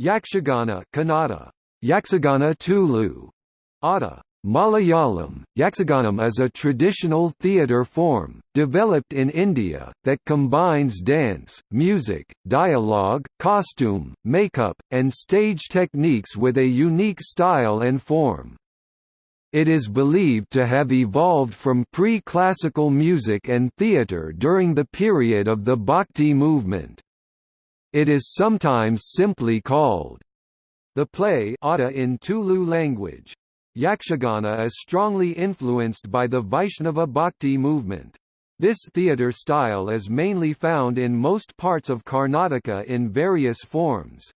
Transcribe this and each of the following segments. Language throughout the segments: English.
Yakshagana Kannada, Yaksagana Tulu, Ada, Malayalam, Yaksaganam is a traditional theatre form, developed in India, that combines dance, music, dialogue, costume, makeup, and stage techniques with a unique style and form. It is believed to have evolved from pre-classical music and theatre during the period of the Bhakti movement. It is sometimes simply called the play in Tulu language. Yakshagana is strongly influenced by the Vaishnava Bhakti movement. This theatre style is mainly found in most parts of Karnataka in various forms.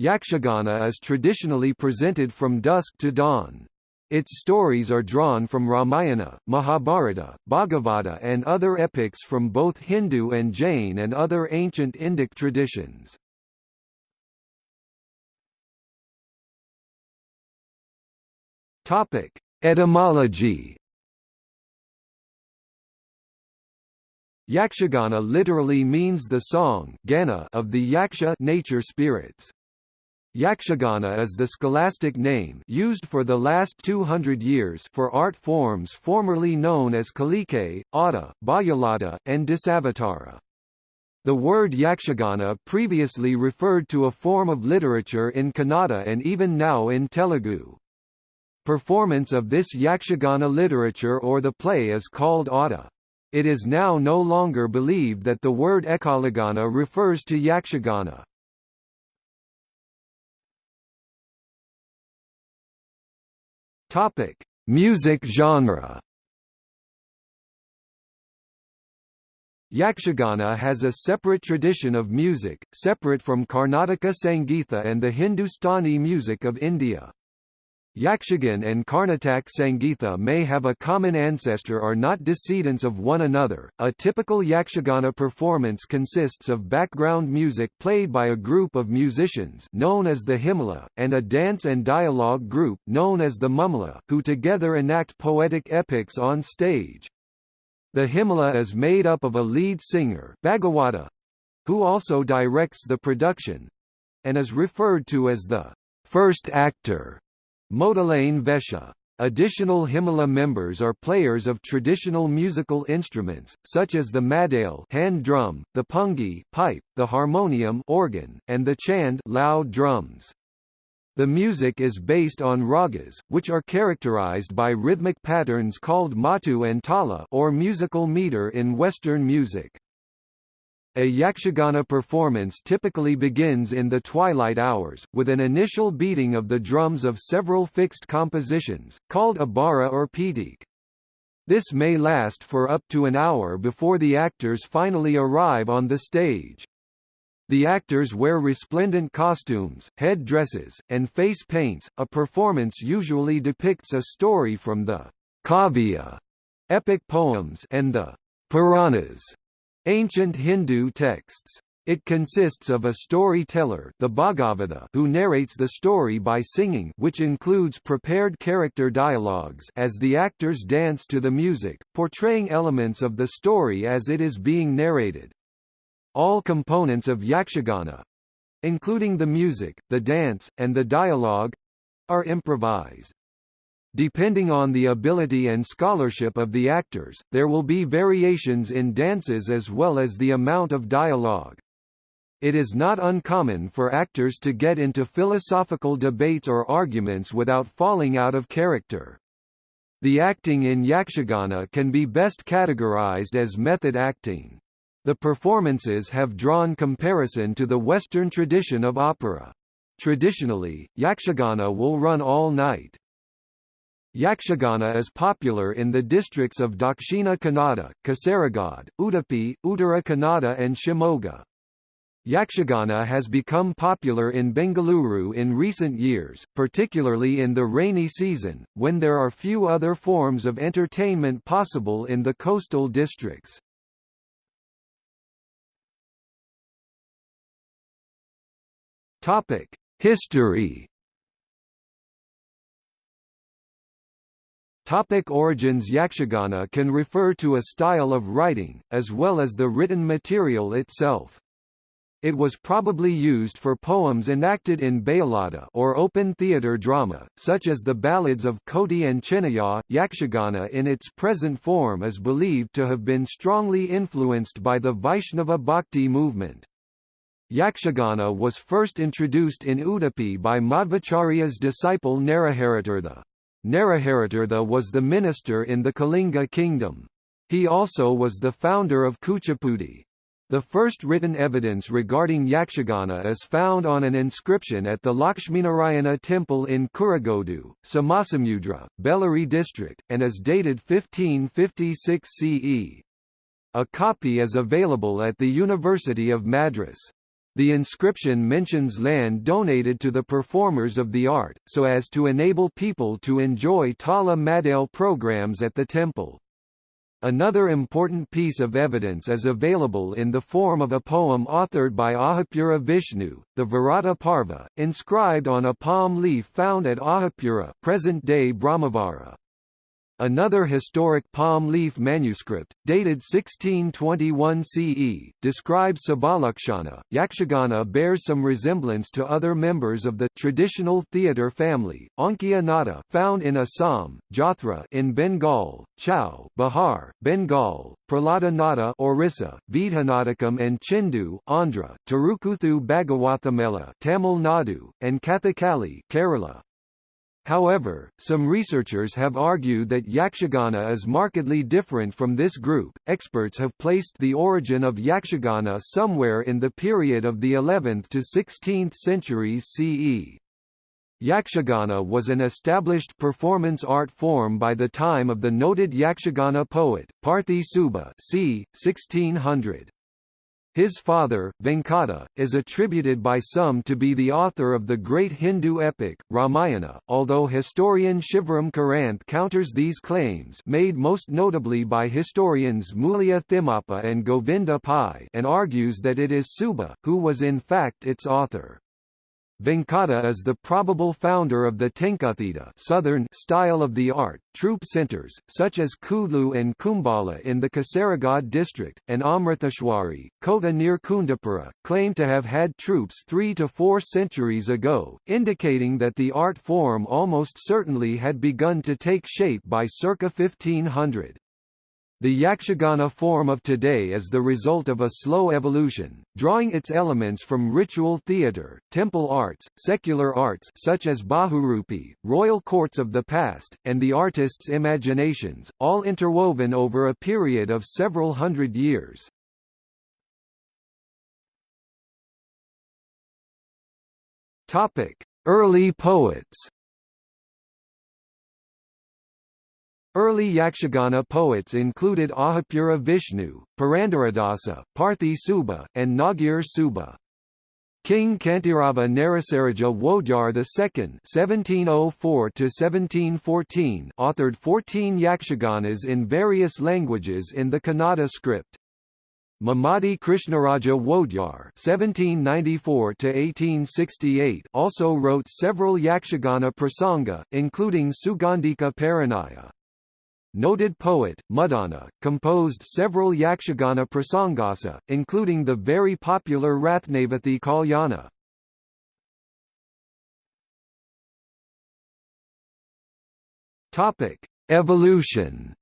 Yakshagana is traditionally presented from dusk to dawn. Its stories are drawn from Ramayana, Mahabharata, Bhagavata and other epics from both Hindu and Jain and other ancient Indic traditions. Topic: Etymology. Yakshagana literally means the song of the Yaksha nature spirits. Yakshagana is the scholastic name used for the last 200 years for art forms formerly known as Kalike, Ada, Bayalata, and Dasavatara. The word Yakshagana previously referred to a form of literature in Kannada and even now in Telugu. Performance of this Yakshagana literature or the play is called Ada. It is now no longer believed that the word Ekalagana refers to Yakshagana. Topic: Music genre. Yakshagana has a separate tradition of music, separate from Karnataka Sangeetha and the Hindustani music of India. Yakshagan and Karnataka Sangeetha may have a common ancestor or not descendants of one another. A typical Yakshagana performance consists of background music played by a group of musicians known as the Himala, and a dance and dialogue group known as the Mumala, who together enact poetic epics on stage. The Himala is made up of a lead singer Bhagawata, who also directs the production, and is referred to as the first actor Modalane Vesha. Additional Himala members are players of traditional musical instruments, such as the madale hand drum, the pungi pipe, the harmonium organ, and the chand loud drums. The music is based on ragas, which are characterized by rhythmic patterns called matu and tala or musical meter in Western music. A yakshagana performance typically begins in the twilight hours, with an initial beating of the drums of several fixed compositions, called a bara or pitik. This may last for up to an hour before the actors finally arrive on the stage. The actors wear resplendent costumes, head dresses, and face paints. A performance usually depicts a story from the Kavya epic poems and the Puranas Ancient Hindu texts. It consists of a storyteller the Bhagavata who narrates the story by singing which includes prepared character dialogues as the actors dance to the music, portraying elements of the story as it is being narrated. All components of yakshagana—including the music, the dance, and the dialogue—are improvised. Depending on the ability and scholarship of the actors, there will be variations in dances as well as the amount of dialogue. It is not uncommon for actors to get into philosophical debates or arguments without falling out of character. The acting in Yakshagana can be best categorized as method acting. The performances have drawn comparison to the Western tradition of opera. Traditionally, Yakshagana will run all night. Yakshagana is popular in the districts of Dakshina Kannada, Kasaragod, Udupi, Uttara Kannada and Shimoga. Yakshagana has become popular in Bengaluru in recent years, particularly in the rainy season, when there are few other forms of entertainment possible in the coastal districts. History Topic origins Yakshagana can refer to a style of writing, as well as the written material itself. it was probably used for poems enacted in Bayalada or open theatre drama, such as the ballads of Koti and Chinnaya. Yakshagana in its present form is believed to have been strongly influenced by the Vaishnava Bhakti movement. Yakshagana was first introduced in Udupi by Madhvacharya's disciple Naraharitirtha. Naraharitirtha was the minister in the Kalinga kingdom. He also was the founder of Kuchipudi. The first written evidence regarding Yakshagana is found on an inscription at the Lakshminarayana temple in Kurigodu, Somasamudra, Bellary district, and is dated 1556 CE. A copy is available at the University of Madras. The inscription mentions land donated to the performers of the art, so as to enable people to enjoy Tala Madale programs at the temple. Another important piece of evidence is available in the form of a poem authored by Ahapura Vishnu, the Virata Parva, inscribed on a palm leaf found at Ahapura present-day Brahmavara. Another historic palm leaf manuscript, dated 1621 CE, describes Sabalakshana. Yakshagana bears some resemblance to other members of the traditional theatre family, Nada found in Assam, Jathra in Bengal, Chau Bihar, Bengal, Prahlada Nada Orissa, Vidhanatakam and Chindu Andhra, Tarukuthu Bhagawathamela Tamil Nadu, and Kathakali Kerala. However, some researchers have argued that Yakshagana is markedly different from this group. Experts have placed the origin of Yakshagana somewhere in the period of the 11th to 16th centuries CE. Yakshagana was an established performance art form by the time of the noted Yakshagana poet, Parthi Subba c. 1600. His father, Venkata, is attributed by some to be the author of the great Hindu epic, Ramayana, although historian Shivaram Karanth counters these claims made most notably by historians Mulia Thimappa and Govinda Pai and argues that it is Subba, who was in fact its author. Venkata is the probable founder of the Tenkathita southern style of the art, troop centers, such as Kudlu and Kumbala in the Kasaragod district, and Amritheshwari, Kota near Kundapura, claim to have had troops three to four centuries ago, indicating that the art form almost certainly had begun to take shape by circa 1500. The Yakshagana form of today is the result of a slow evolution, drawing its elements from ritual theatre, temple arts, secular arts such as Bahurupi, royal courts of the past, and the artist's imaginations, all interwoven over a period of several hundred years. Early poets Early Yakshagana poets included Ahapura Vishnu, Purandaradasa, Parthi Subba, and Nagir Subba. King Kantirava Narasaraja Wodyar II (1704–1714) authored 14 Yakshaganas in various languages in the Kannada script. Mummadi Krishnaraja Wodyar (1794–1868) also wrote several Yakshagana prasanga, including Sugandhika Parinaya. Noted poet, Muddana, composed several Yakshagana prasangasa, including the very popular Rathnavathi Kalyana. Topic: Evolution.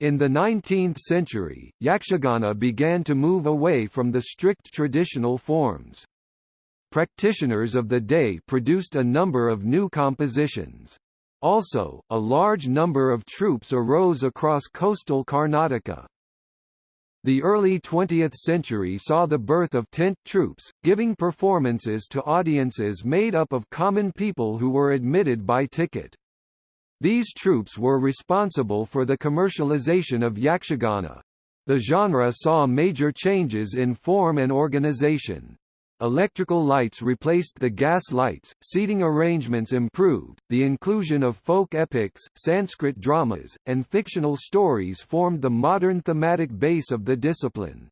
In the 19th century, Yakshagana began to move away from the strict traditional forms. Practitioners of the day produced a number of new compositions. Also, a large number of troops arose across coastal Karnataka. The early 20th century saw the birth of tent troops, giving performances to audiences made up of common people who were admitted by ticket. These troops were responsible for the commercialization of Yakshagana. The genre saw major changes in form and organization. Electrical lights replaced the gas lights, seating arrangements improved, the inclusion of folk epics, Sanskrit dramas, and fictional stories formed the modern thematic base of the discipline.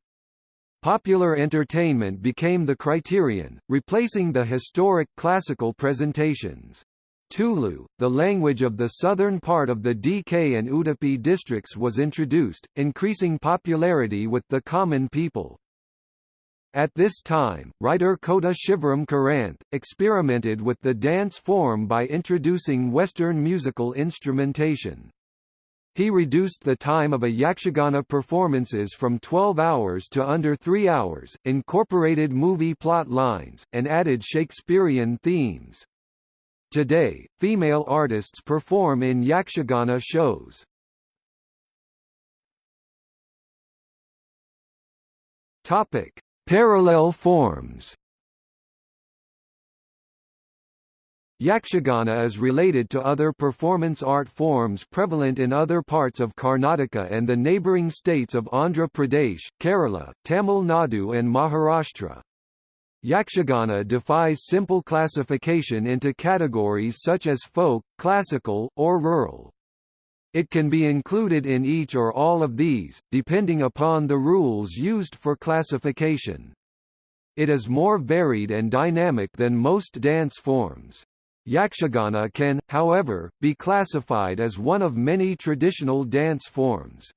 Popular entertainment became the criterion, replacing the historic classical presentations. Tulu, the language of the southern part of the DK and Udupi districts was introduced, increasing popularity with the common people. At this time, writer Kota Shivaram Karanth, experimented with the dance form by introducing Western musical instrumentation. He reduced the time of a Yakshagana performances from 12 hours to under 3 hours, incorporated movie plot lines, and added Shakespearean themes. Today, female artists perform in Yakshagana shows. Topic: Parallel forms Yakshagana is related to other performance art forms prevalent in other parts of Karnataka and the neighbouring states of Andhra Pradesh, Kerala, Tamil Nadu and Maharashtra. Yakshagana defies simple classification into categories such as folk, classical, or rural. It can be included in each or all of these, depending upon the rules used for classification. It is more varied and dynamic than most dance forms. Yakshagana can, however, be classified as one of many traditional dance forms.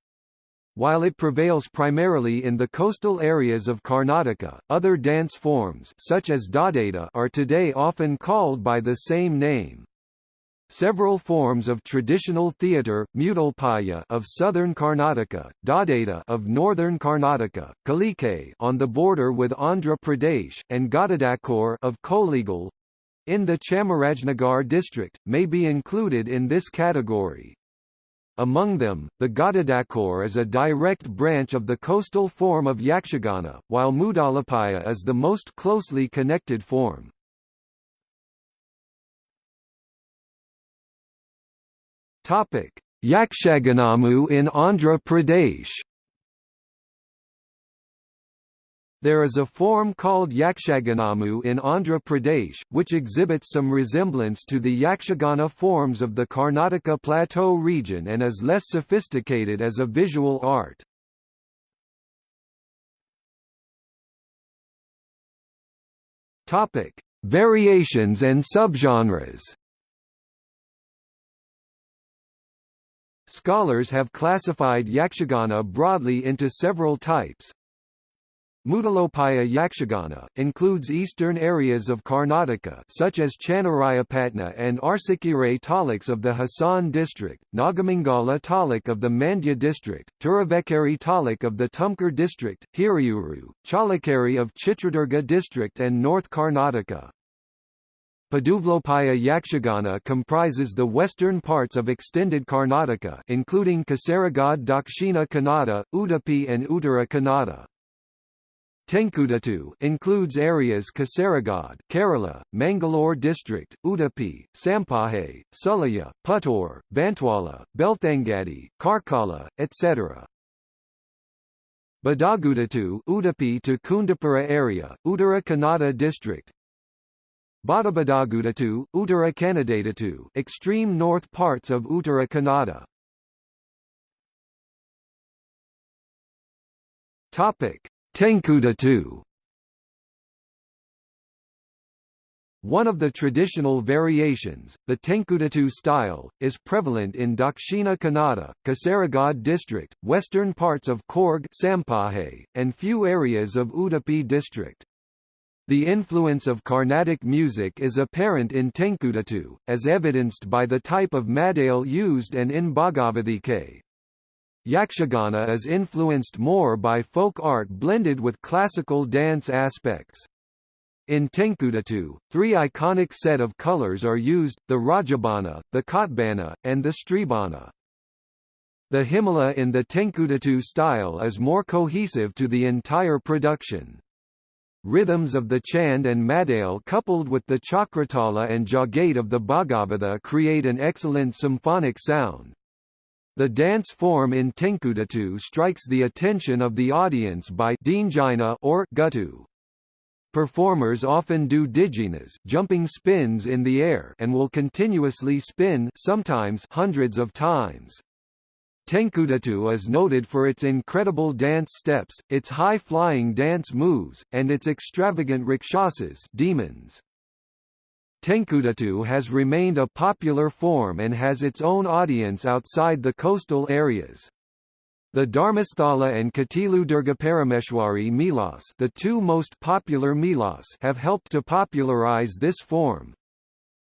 While it prevails primarily in the coastal areas of Karnataka, other dance forms such as are today often called by the same name. Several forms of traditional theatre, Mutalpaya of southern Karnataka, Dadaita of northern Karnataka, Kalike on the border with Andhra Pradesh, and Gatadakor of Kollegal in the Chamarajnagar district, may be included in this category. Among them, the Gatadakor is a direct branch of the coastal form of Yakshagana, while Mutalapaya is the most closely connected form. Yakshaganamu in Andhra Pradesh. There is a form called Yakshaganamu in Andhra Pradesh, which exhibits some resemblance to the Yakshagana forms of the Karnataka Plateau region and is less sophisticated as a visual art. Variations and subgenres. Scholars have classified Yakshagana broadly into several types. Mudalopaya Yakshagana includes eastern areas of Karnataka such as Channarayapatna and Arsikere taluks of the Hassan district, Nagamangala taluk of the Mandya district, Turuvekkere taluk of the Tumkur district, Hiriyuru, Challakere of Chitradurga district and North Karnataka. Paduvlopaya Yakshagana comprises the western parts of extended Karnataka including Kasaragod Dakshina Kannada, Udupi and Uttara Kannada. Tenkudatu includes areas Kasaragod, Kerala, Mangalore district, Udupi, Sampaje, Sulaya, Puttur, Bantwala, Belthangadi, Karkala, etc. Badagudatu Udupi to Kundapura area, Uttara Kannada district, Badabadagudatu, Uttara Kannadatu extreme north parts of Uttara Kannada. Topic: Tenkudatu. One of the traditional variations, the Tenkudatu style, is prevalent in Dakshina Kannada, Kasaragod district, western parts of Coorg Sampaje, and few areas of Udupi district. The influence of Carnatic music is apparent in Tenkudatu, as evidenced by the type of madale used and in Bhagavathika. Yakshagana is influenced more by folk art blended with classical dance aspects. In Tenkudatu, three iconic set of colors are used, the Rajabana, the Kotbana, and the Stribana. The Himala in the Tenkudatu style is more cohesive to the entire production. Rhythms of the Chand and Madale coupled with the Chakratala and Jagate of the Bhagavatha create an excellent symphonic sound. The dance form in Tenkudatu strikes the attention of the audience by Dhinjana or Guttu. Performers often do diginas jumping spins in the air and will continuously spin sometimes hundreds of times. Tenkudatu is noted for its incredible dance steps, its high-flying dance moves, and its extravagant rakshasas demons. Tenkudatu has remained a popular form and has its own audience outside the coastal areas. The Dharmasthala and Katilu Durgaparameshwari Melas the two most popular Melas have helped to popularize this form.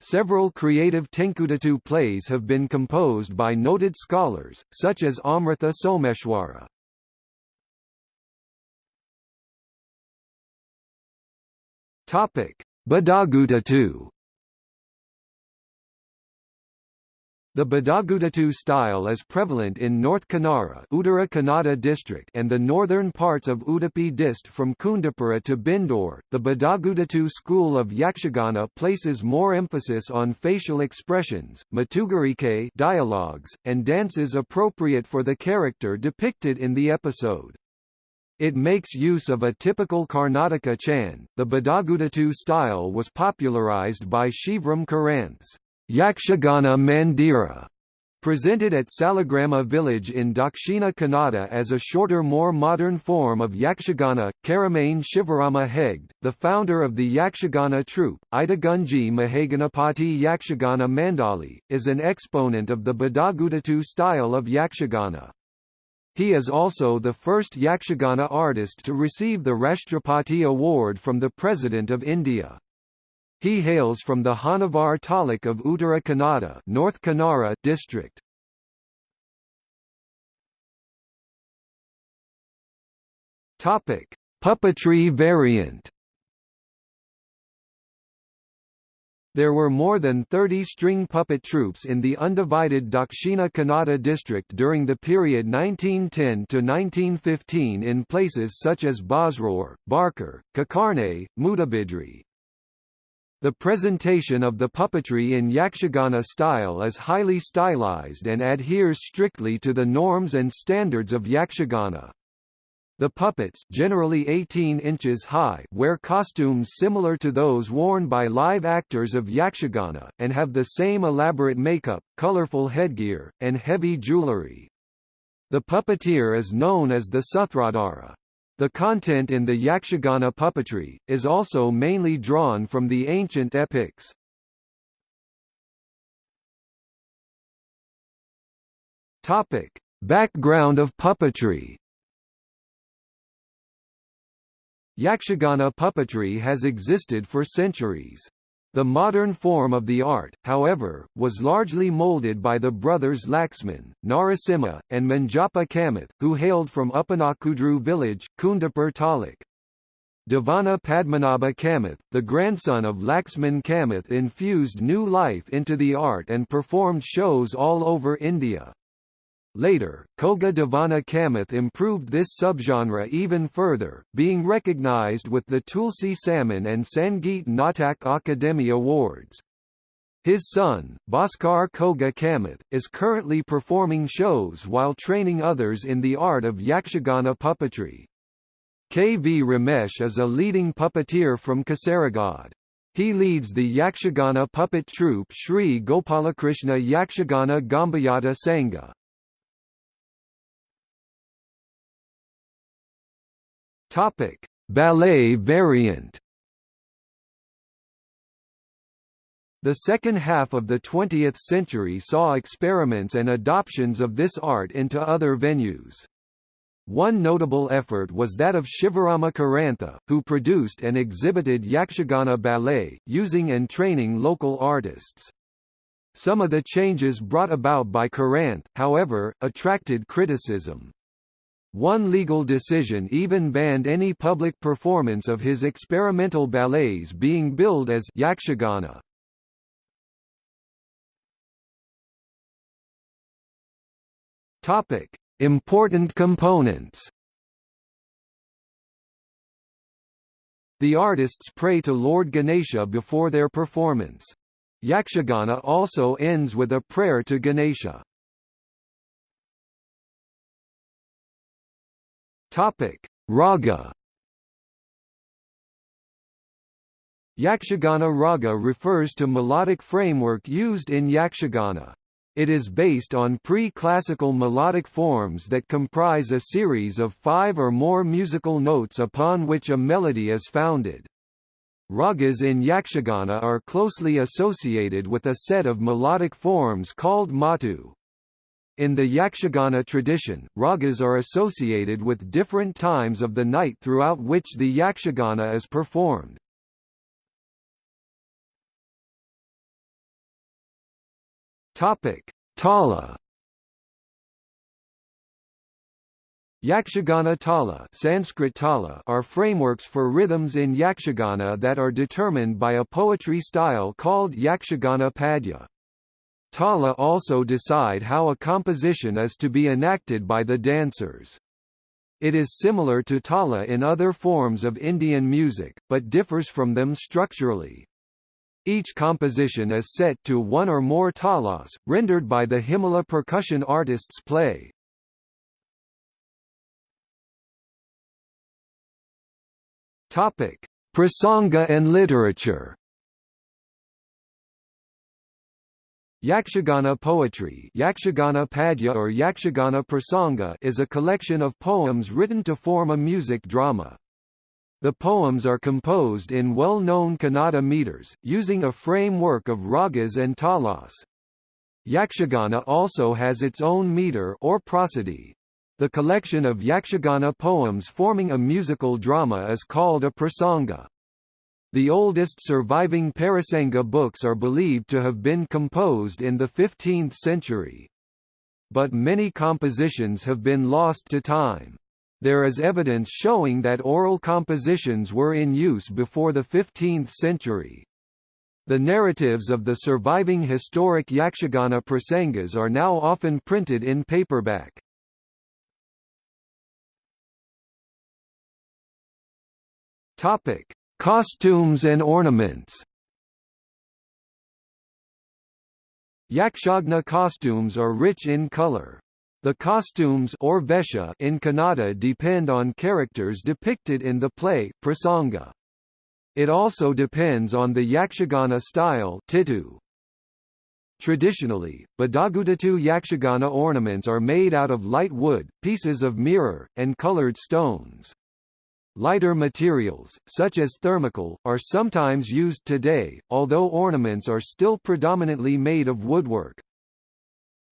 Several creative Tenkudatu plays have been composed by noted scholars, such as Amrita Someshwara. Badagudatu The Badagudatu style is prevalent in North Canara Uttara Kannada district and the northern parts of Udupi dist from Kundapura to Byndoor. The Badagudatu school of Yakshagana places more emphasis on facial expressions, matugarike dialogues, and dances appropriate for the character depicted in the episode. It makes use of a typical Karnataka chan. The Badagudatu style was popularized by Shivram Karanth's Yakshagana Mandira, presented at Salagrama village in Dakshina Kannada as a shorter more modern form of Yakshagana. Keremane Shivarama Hegde, the founder of the Yakshagana troupe, Idagunji Mahaganapati Yakshagana Mandali, is an exponent of the Badagudatu style of Yakshagana. He is also the first Yakshagana artist to receive the Rashtrapati Award from the President of India. He hails from the Honnavar taluk of Uttara Kannada North Canara district. Topic: Puppetry variant. There were more than 30 string puppet troupes in the undivided Dakshina Kannada district during the period 1910 to 1915 in places such as Basrur, Barkur, Kokkarne, Mudabidri, the presentation of the puppetry in Yakshagana style is highly stylized and adheres strictly to the norms and standards of Yakshagana. The puppets generally 18 inches high wear costumes similar to those worn by live actors of Yakshagana, and have the same elaborate makeup, colorful headgear, and heavy jewelry. The puppeteer is known as the Sutradhara. The content in the Yakshagana puppetry, is also mainly drawn from the ancient epics. Topic. Background of puppetry Yakshagana puppetry has existed for centuries. The modern form of the art, however, was largely molded by the brothers Laxman, Narasimha, and Manjappa Kamath, who hailed from Uppanakudru village, Kundapur Taluk. Devana Padmanabha Kamath, the grandson of Laxman Kamath infused new life into the art and performed shows all over India. Later, Koga Devana Kamath improved this subgenre even further, being recognized with the Tulsi Samman and Sangeet Natak Akademi Awards. His son, Bhaskar Koga Kamath, is currently performing shows while training others in the art of Yakshagana puppetry. K. V. Ramesh is a leading puppeteer from Kasaragod. He leads the Yakshagana puppet troupe Sri Gopalakrishna Yakshagana Gombeyata Sangha. Topic: Ballet variant. The second half of the 20th century saw experiments and adoptions of this art into other venues. One notable effort was that of Shivarama Karantha, who produced and exhibited Yakshagana ballet, using and training local artists. Some of the changes brought about by Karanth, however, attracted criticism. One legal decision even banned any public performance of his experimental ballets being billed as yakshagana. Topic: Important components. The artists pray to Lord Ganesha before their performance. Yakshagana also ends with a prayer to Ganesha. Topic: Raga. Yakshagana raga refers to melodic framework used in Yakshagana. It is based on pre-classical melodic forms that comprise a series of five or more musical notes upon which a melody is founded. Ragas in Yakshagana are closely associated with a set of melodic forms called matu. In the Yakshagana tradition, ragas are associated with different times of the night throughout which the Yakshagana is performed. Topic: Tala Yakshagana tala, Sanskrit tala are frameworks for rhythms in yakshagana that are determined by a poetry style called yakshagana padya. Tala also decide how a composition is to be enacted by the dancers. It is similar to tala in other forms of Indian music, but differs from them structurally. Each composition is set to one or more talas, rendered by the Himala percussion artists play. Topic: Prasanga and literature. Yakshagana poetry Yakshagana Padya or Yakshagana Prasanga is a collection of poems written to form a music drama. The poems are composed in well-known Kannada meters, using a framework of ragas and talas. Yakshagana also has its own meter or prosody. The collection of Yakshagana poems forming a musical drama is called a prasanga. The oldest surviving Parasanga books are believed to have been composed in the 15th century. But many compositions have been lost to time. There is evidence showing that oral compositions were in use before the 15th century. The narratives of the surviving historic Yakshagana prasangas are now often printed in paperback. Topic: Costumes and ornaments. Yakshagana costumes are rich in color. The costumes or vesha in Kannada depend on characters depicted in the play prasanga. It also depends on the Yakshagana style titu. Traditionally, Badagudatu Yakshagana ornaments are made out of light wood, pieces of mirror, and colored stones. Lighter materials, such as thermocol, are sometimes used today, although ornaments are still predominantly made of woodwork.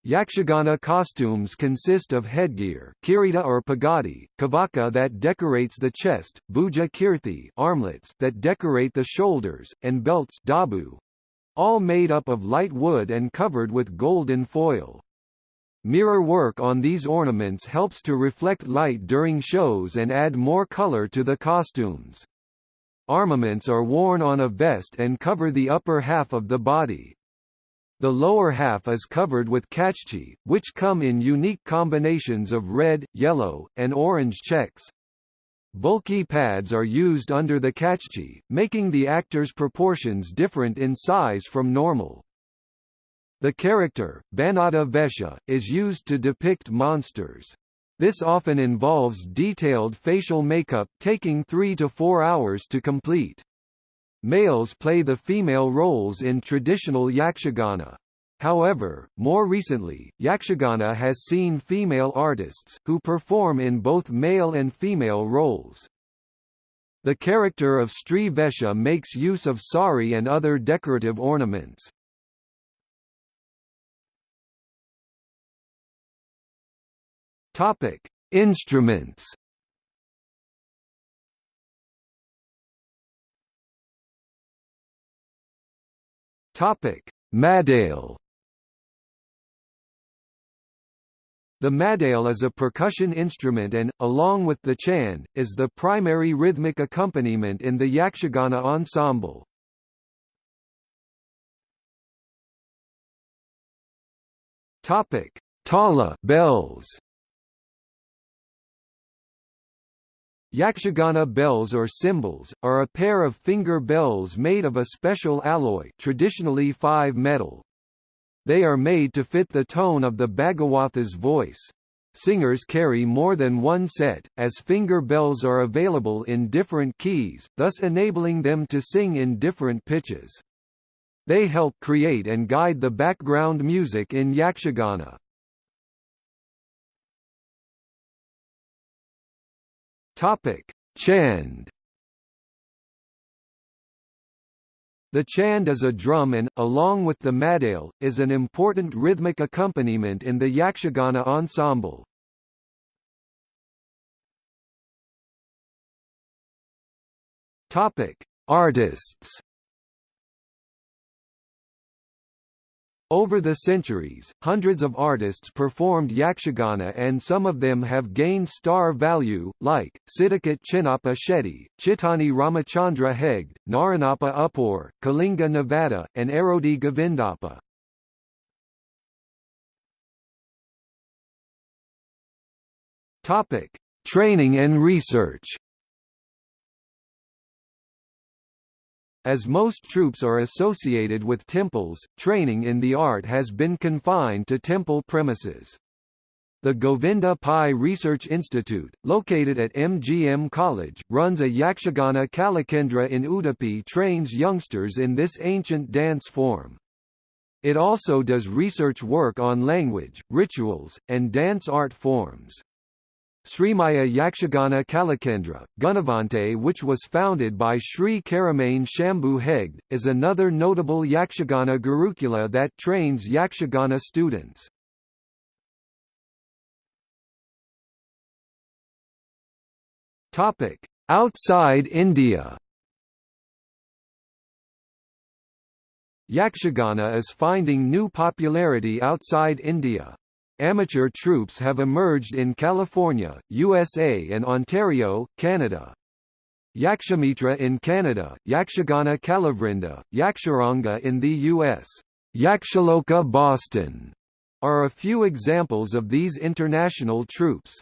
Yakshagana costumes consist of headgear kirita or pagadi, kavaka that decorates the chest, bhuja kirti armlets that decorate the shoulders, and belts dabu, all made up of light wood and covered with golden foil. Mirror work on these ornaments helps to reflect light during shows and add more color to the costumes. Armaments are worn on a vest and cover the upper half of the body. The lower half is covered with kachchi, which come in unique combinations of red, yellow, and orange checks. Bulky pads are used under the kachchi, making the actor's proportions different in size from normal. The character, Banada Vesha, is used to depict monsters. This often involves detailed facial makeup, taking three to four hours to complete. Males play the female roles in traditional yakshagana. However, more recently, yakshagana has seen female artists, who perform in both male and female roles. The character of Stree Vesha makes use of sari and other decorative ornaments. Topic: Instruments. Topic: Madale. The madale is a percussion instrument and, along with the chand, is the primary rhythmic accompaniment in the Yakshagana ensemble. Topic: Tala bells. Yakshagana bells or cymbals, are a pair of finger bells made of a special alloy traditionally 5 metal. They are made to fit the tone of the Bhagawatha's voice. Singers carry more than one set, as finger bells are available in different keys, thus enabling them to sing in different pitches. They help create and guide the background music in Yakshagana. Topic: Chand. The chand is a drum and, along with the madale, is an important rhythmic accompaniment in the Yakshagana ensemble. Topic: Artists. Over the centuries, hundreds of artists performed yakshagana and some of them have gained star value, like, Siddhakot Chinnappa Shetty, Chittani Ramachandra Hegde, Naranappa Uppur, Kalinga Navada, and Erodi Govindappa. Training and research As most troops are associated with temples, training in the art has been confined to temple premises. The Govinda Pai Research Institute, located at MGM College, runs a Yakshagana Kalakendra in Udupi trains youngsters in this ancient dance form. It also does research work on language, rituals, and dance art forms. Srimaya Yakshagana Kalakendra, Gunavante which was founded by Sri Keremane Shambhu Hegde, is another notable Yakshagana Gurukula that trains Yakshagana students. Outside India Yakshagana is finding new popularity outside India. Amateur troops have emerged in California, USA and Ontario, Canada. Yakshamitra in Canada, Yakshagana Kalavrinda, Yaksharanga in the U.S., Yakshaloka Boston, are a few examples of these international troops.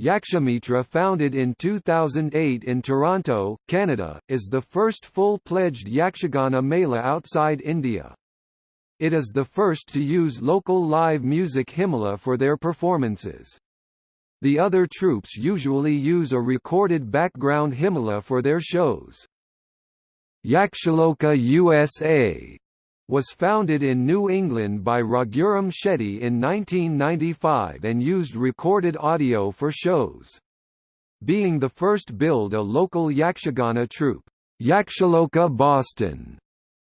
Yakshamitra founded in 2008 in Toronto, Canada, is the first full-pledged Yakshagana Mela outside India. It is the first to use local live music himala for their performances. The other troupes usually use a recorded background himala for their shows. Yakshaloka USA was founded in New England by Raghuram Shetty in 1995 and used recorded audio for shows. Being the first build a local Yakshagana troupe, Yakshaloka Boston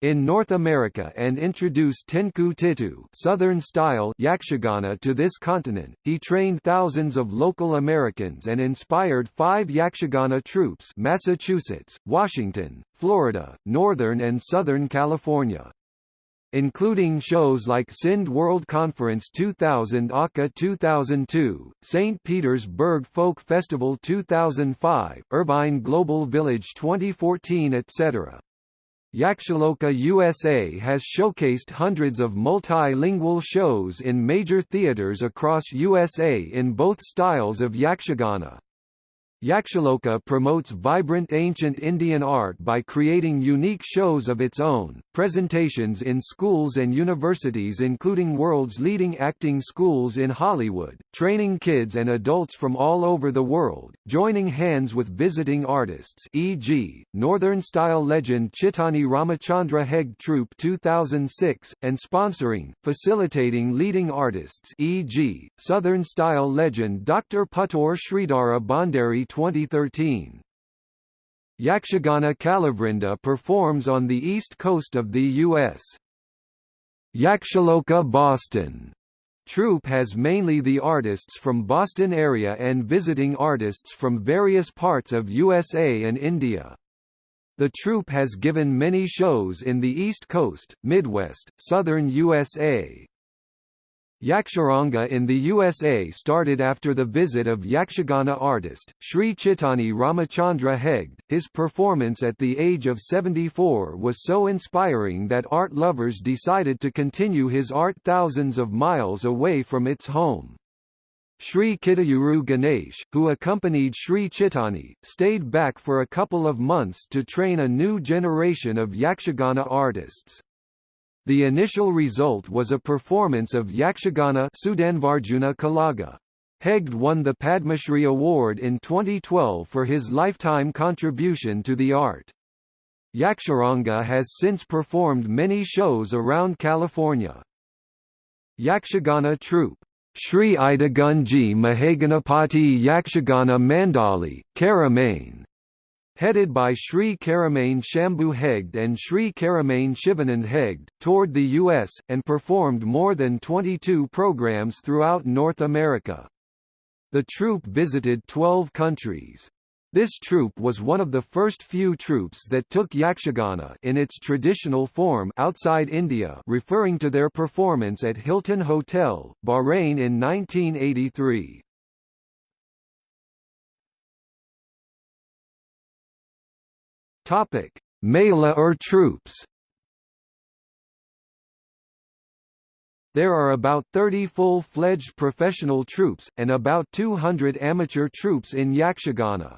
in North America and introduced Tenku Titu Southern-style Yakshagana to this continent. He trained thousands of local Americans and inspired five Yakshagana troops Massachusetts, Washington, Florida, Northern and Southern California including shows like Sindh World Conference 2000 Akka 2002, St. Petersburg Folk Festival 2005, Irvine Global Village 2014 etc. Yakshaloka USA has showcased hundreds of multilingual shows in major theaters across USA in both styles of Yakshagana. Yakshaloka promotes vibrant ancient Indian art by creating unique shows of its own, presentations in schools and universities including world's leading acting schools in Hollywood, training kids and adults from all over the world, joining hands with visiting artists e.g., Northern-style legend Chittani Ramachandra Hegde Troupe 2006, and sponsoring, facilitating leading artists e.g., Southern-style legend Dr. Puttur Sridhara Bhandari 2013. Yakshagana Kalavrinda performs on the east coast of the U.S. Yakshaloka Boston troupe has mainly the artists from Boston area and visiting artists from various parts of USA and India. The troupe has given many shows in the East Coast, Midwest, Southern USA, Yaksharanga in the USA started after the visit of Yakshagana artist, Sri Chittani Ramachandra Hegde. His performance at the age of 74 was so inspiring that art lovers decided to continue his art thousands of miles away from its home. Sri Kittayuru Ganesh, who accompanied Sri Chittani, stayed back for a couple of months to train a new generation of Yakshagana artists. The initial result was a performance of Yakshagana Sudanvarjuna Kalaga. Hegde won the Padmashri Award in 2012 for his lifetime contribution to the art. Yaksharanga has since performed many shows around California. Yakshagana Troupe Sri Idagunji Mahaganapati Yakshagana Mandali, Keremane headed by Sri Keremane Shambhu Hegde and Sri Keremane Shivanand Hegde, toured the U.S., and performed more than 22 programs throughout North America. The troupe visited 12 countries. This troupe was one of the first few troupes that took Yakshagana in its traditional form outside India referring to their performance at Hilton Hotel, Bahrain in 1983. Topic: Mela or troupes. There are about 30 full-fledged professional troupes, and about 200 amateur troupes in Yakshagana.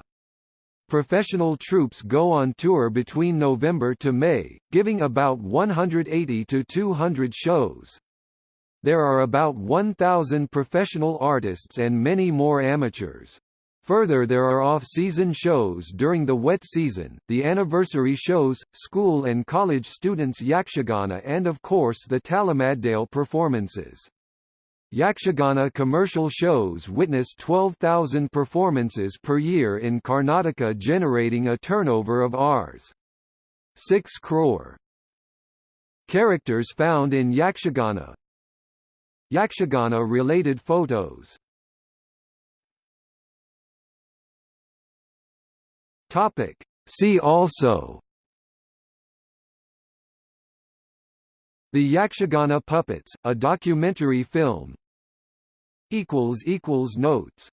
Professional troupes go on tour between November to May, giving about 180 to 200 shows. There are about 1,000 professional artists and many more amateurs. Further there are off-season shows during the wet season, the anniversary shows, school and college students Yakshagana and of course the Talamaddale performances. Yakshagana commercial shows witness 12,000 performances per year in Karnataka generating a turnover of Rs. 6 crore. Characters found in Yakshagana Yakshagana-related photos Topic. See also The Yakshagana Puppets, a documentary film Notes